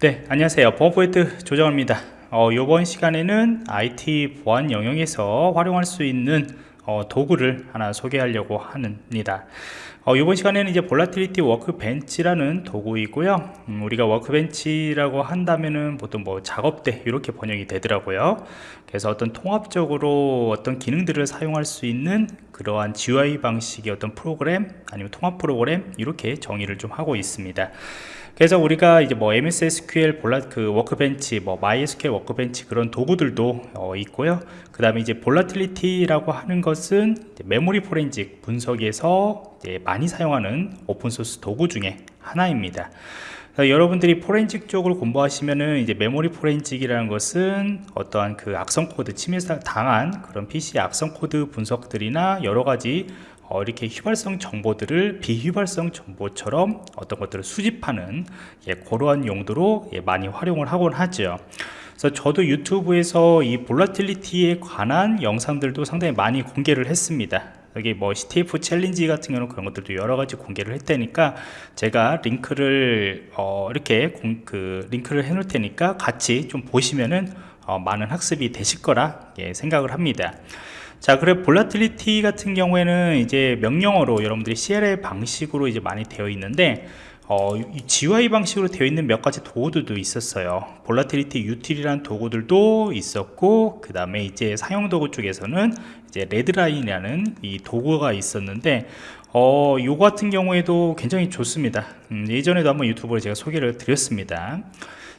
네 안녕하세요. 보안포인트 조정입니다. 어, 이번 시간에는 IT 보안 영역에서 활용할 수 있는 어, 도구를 하나 소개하려고 합니다. 어, 이번 시간에는 이제 Volatility Workbench라는 도구이고요. 음, 우리가 workbench라고 한다면은 보통 뭐 작업대 이렇게 번역이 되더라고요. 그래서 어떤 통합적으로 어떤 기능들을 사용할 수 있는 그러한 GUI 방식의 어떤 프로그램 아니면 통합 프로그램 이렇게 정의를 좀 하고 있습니다 그래서 우리가 이제 뭐 MS SQL 볼라 그 Workbench, 뭐 MySQL Workbench 그런 도구들도 어, 있고요. 그 다음에 이제 Volatility라고 하는 것은 메모리 포렌식 분석에서 많이 사용하는 open source 도구 중에 하나입니다. 여러분들이 포렌식 쪽을 공부하시면은 이제 메모리 forensic이라는 것은 어떠한 그 악성 코드 침해 당한 그런 PC 악성 코드 분석들이나 여러 가지 어, 이렇게 휘발성 정보들을 비휘발성 정보처럼 어떤 것들을 수집하는 예, 그러한 용도로 예, 많이 활용을 하곤 하죠. 그래서 저도 유튜브에서 이 Volatility에 관한 영상들도 상당히 많이 공개를 했습니다. 여기 뭐 CTF challenge 같은 경우는 그런 것들도 여러 가지 공개를 했다니까 제가 링크를 어 이렇게 공, 그 링크를 해 놓을 테니까 같이 좀 보시면은 어 많은 학습이 되실 거라 예, 생각을 합니다 자 그래 Volatility 같은 경우에는 이제 명령어로 여러분들이 CLI 방식으로 이제 많이 되어 있는데 어, GUI 방식으로 되어 있는 몇 가지 도구들도 있었어요. Volatility Util이라는 도구들도 있었고 그 다음에 이제 상용 도구 쪽에서는 이제 Redline이라는 이 도구가 있었는데 어, 요 같은 경우에도 굉장히 좋습니다. 음, 예전에도 한번 유튜브로 제가 소개를 드렸습니다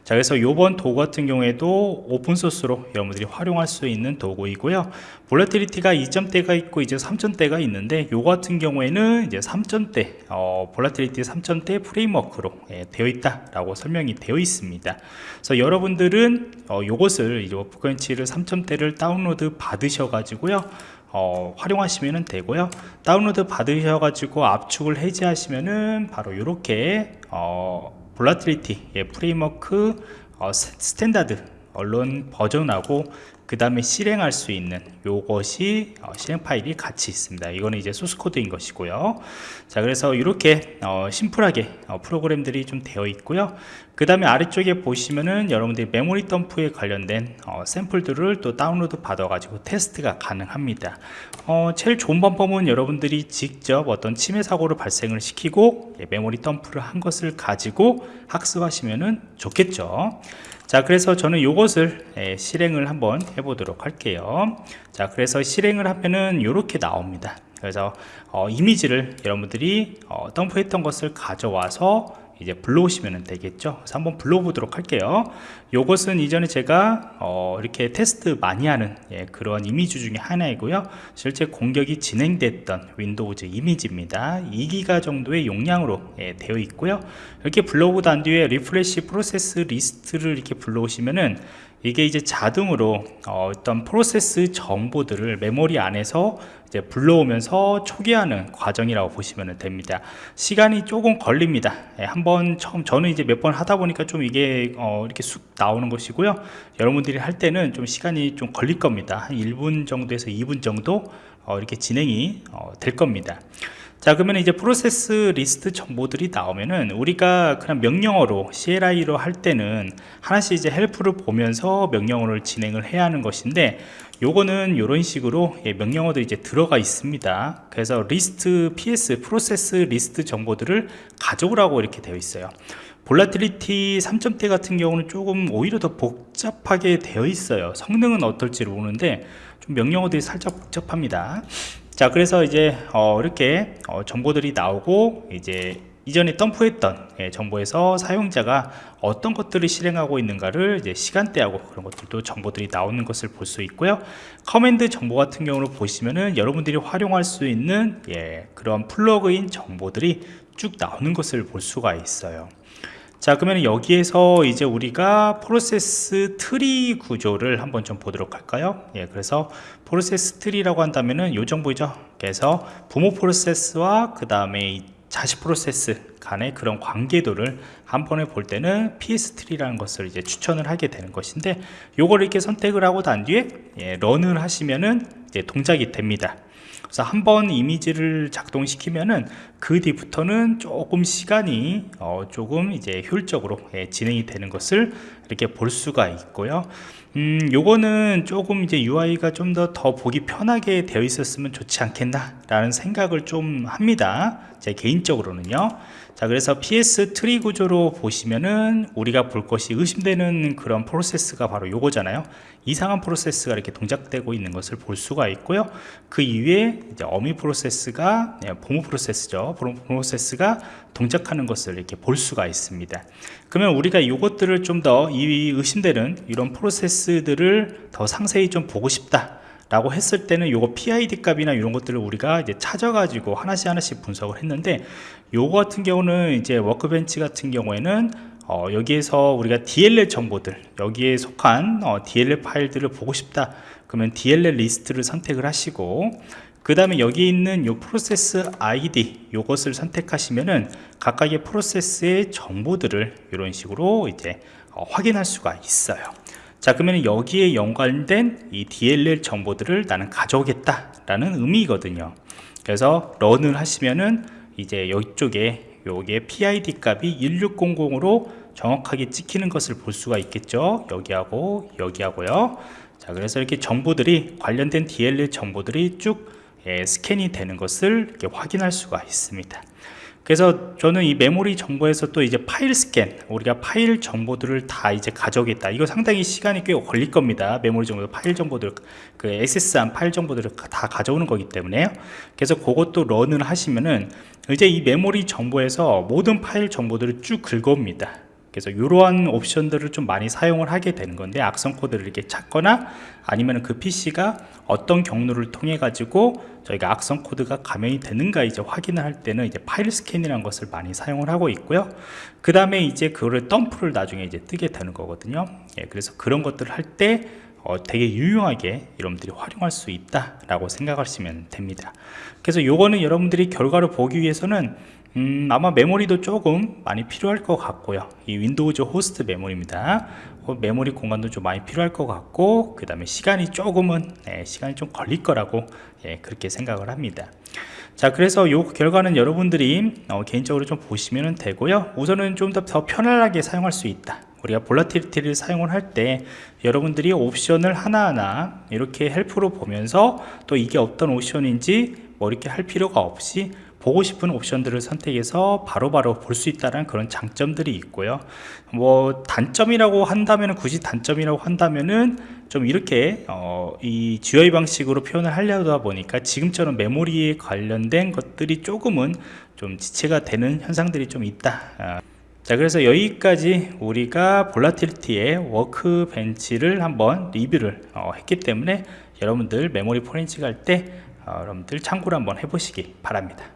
자 그래서 요번 도구 같은 경우에도 오픈소스로 여러분들이 활용할 수 있는 도구이고요. Volatility가 2점대가 있고 이제 3점대가 있는데 요 같은 경우에는 이제 3점대 어, Volatility 3점대 프레임워크로 예, 되어 있다 라고 설명이 되어 있습니다. 그래서 여러분들은 어, 요것을 이제 Workbench를 3점대를 다운로드 받으셔 가지고요 어, 활용하시면 되고요. 다운로드 받으셔 가지고 압축을 해제하시면은 바로 이렇게 어, Volatility 예, 프레임워크 어, standalone 버전하고 그 다음에 실행할 수 있는 요것이 어, 실행 파일이 같이 있습니다. 이거는 이제 소스 코드인 것이고요. 자 그래서 이렇게 어, 심플하게 어, 프로그램들이 좀 되어 있고요. 그 다음에 아래쪽에 보시면은 여러분들이 메모리 덤프에 관련된 어, 샘플들을 또 다운로드 받아 가지고 테스트가 가능합니다. 어, 제일 좋은 방법은 여러분들이 직접 어떤 침해 사고를 발생을 시키고 예, 메모리 덤프를 한 것을 가지고 학습하시면은 좋겠죠 자 그래서 저는 이것을 예, 실행을 한번 해보도록 할게요. 자 그래서 실행을 하면은 이렇게 나옵니다. 그래서 어, 이미지를 여러분들이 어, 덤프했던 것을 가져와서 이제 불러오시면 되겠죠? 그래서 한번 불러보도록 할게요. 요것은 이전에 제가 어 이렇게 테스트 많이 하는 예, 그런 이미지 중에 하나이고요. 실제 공격이 진행됐던 Windows 이미지입니다. 2기가 정도의 용량으로 예, 되어 있고요. 이렇게 불러오고 난 뒤에 refresh process list를 이렇게 불러오시면은 이게 이제 자동으로 어, 떤 프로세스 정보들을 메모리 안에서 이제 불러오면서 초기화하는 과정이라고 보시면 됩니다. 시간이 조금 걸립니다. 예, 한번 처음 저는 이제 몇 번 하다 보니까 좀 이게 어, 이렇게 쑥 나오는 것이고요. 여러분들이 할 때는 좀 시간이 좀 걸릴 겁니다. 한 1분 정도에서 2분 정도 어, 이렇게 진행이 어, 될 겁니다 자 그러면 이제 프로세스 리스트 정보들이 나오면은 우리가 그냥 명령어로 CLI로 할 때는 하나씩 이제 help를 보면서 명령어를 진행을 해야 하는 것인데 요거는 이런 식으로 예, 명령어도 이제 들어가 있습니다. 그래서 리스트 ps 프로세스 리스트 정보들을 가져오라고 이렇게 되어 있어요. Volatility 3점대 같은 경우는 조금 오히려 더 복잡하게 되어 있어요. 성능은 어떨지 모르는데 좀 명령어들이 살짝 복잡합니다 자 그래서 이제 어, 이렇게 어, 정보들이 나오고 이제 이전에 덤프했던 예, 정보에서 사용자가 어떤 것들을 실행하고 있는가를 이제 시간대하고 그런 것들도 정보들이 나오는 것을 볼 수 있고요. command 정보 같은 경우를 보시면은 여러분들이 활용할 수 있는 예, 그런 플러그인 정보들이 쭉 나오는 것을 볼 수가 있어요 자 그러면 여기에서 이제 우리가 프로세스 트리 구조를 한번 좀 보도록 할까요? 예 그래서 프로세스 트리라고 한다면은 요 정보죠? 그래서 부모 프로세스와 그 다음에 자식 프로세스 간의 그런 관계도를 한 번에 볼 때는 PS3라는 것을 이제 추천을 하게 되는 것인데 요걸 이렇게 선택을 하고 난 뒤에 예, 런을 하시면은 동작이 됩니다 그래서 한 번 이미지를 작동시키면은 그 뒤부터는 조금 시간이 어, 조금 이제 효율적으로 예, 진행이 되는 것을 이렇게 볼 수가 있고요. 음, 요거는 조금 이제 UI가 좀 더 더 보기 편하게 되어 있었으면 좋지 않겠나 라는 생각을 좀 합니다. 제 개인적으로는요. 자 그래서 PS 트리 구조로 보시면은 우리가 볼 것이 의심되는 그런 프로세스가 바로 요거잖아요. 이상한 프로세스가 이렇게 동작되고 있는 것을 볼 수가 있고요. 그 이 외에 이제 어미 프로세스가 네, 부모 프로세스죠. 부모 프로세스가 동작하는 것을 이렇게 볼 수가 있습니다. 그러면 우리가 이것들을 좀 더 이 의심되는 이런 프로세스들을 더 상세히 좀 보고 싶다 라고 했을 때는 요거 PID 값이나 이런 것들을 우리가 이제 찾아가지고 하나씩 하나씩 분석을 했는데 요거 같은 경우는 이제 Workbench 같은 경우에는 어, 여기에서 우리가 DLL 정보들 여기에 속한 어, DLL 파일들을 보고 싶다 그러면 DLL 리스트를 선택을 하시고 그 다음에 여기 있는 요 프로세스 ID 요것을 선택하시면은 각각의 프로세스의 정보들을 이런 식으로 이제 어, 확인할 수가 있어요. 자 그러면 여기에 연관된 이 DLL 정보들을 나는 가져오겠다 라는 의미거든요. 그래서 런을 하시면은 이제 이쪽에 요게 PID 값이 1600으로 정확하게 찍히는 것을 볼 수가 있겠죠? 여기하고 여기하고요 자 그래서 이렇게 정보들이 관련된 DLL 정보들이 쭉 예, 스캔이 되는 것을 이렇게 확인할 수가 있습니다. 그래서 저는 이 메모리 정보에서 또 이제 파일 스캔 우리가 파일 정보들을 다 이제 가져오겠다. 이거 상당히 시간이 꽤 걸릴 겁니다. 메모리 정보 파일 정보들 그 액세스한 파일 정보들을 다 가져오는 거기 때문에요. 그래서 그것도 run을 하시면은 이제 이 메모리 정보에서 모든 파일 정보들을 쭉 긁어옵니다 그래서 이러한 옵션들을 좀 많이 사용을 하게 되는 건데 악성 코드를 이렇게 찾거나 아니면 그 PC가 어떤 경로를 통해 가지고 저희가 악성 코드가 감염이 되는가 이제 확인을 할 때는 이제 파일 스캔이라는 것을 많이 사용을 하고 있고요. 그 다음에 이제 그거를 덤프를 나중에 이제 뜨게 되는 거거든요. 예, 그래서 그런 것들을 할때 어, 되게 유용하게 여러분들이 활용할 수 있다 라고 생각하시면 됩니다. 그래서 요거는 여러분들이 결과를 보기 위해서는 음, 아마 메모리도 조금 많이 필요할 것 같고요. 이 Windows 호스트 메모리입니다. 어, 메모리 공간도 좀 많이 필요할 것 같고 그 다음에 시간이 조금은 네, 시간이 좀 걸릴 거라고 예, 그렇게 생각을 합니다. 자 그래서 요 결과는 여러분들이 어, 개인적으로 좀 보시면 되고요. 우선은 좀더더 편안하게 사용할 수 있다. 우리가 Volatility를 사용을 할 때 여러분들이 옵션을 하나하나 이렇게 help로 보면서 또 이게 어떤 옵션인지 뭐 이렇게 할 필요가 없이 보고 싶은 옵션들을 선택해서 바로바로 볼 수 있다는 그런 장점들이 있고요 뭐 단점이라고 한다면 굳이 단점이라고 한다면은 좀 이렇게 어, 이 GUI 방식으로 표현을 하려다 보니까 지금처럼 메모리에 관련된 것들이 조금은 좀 지체가 되는 현상들이 좀 있다 아. 자 그래서 여기까지 우리가 볼라틸티의 워크벤치를 한번 리뷰를 어, 했기 때문에 여러분들 메모리 포렌식 할때 어, 여러분들 참고를 한번 해보시기 바랍니다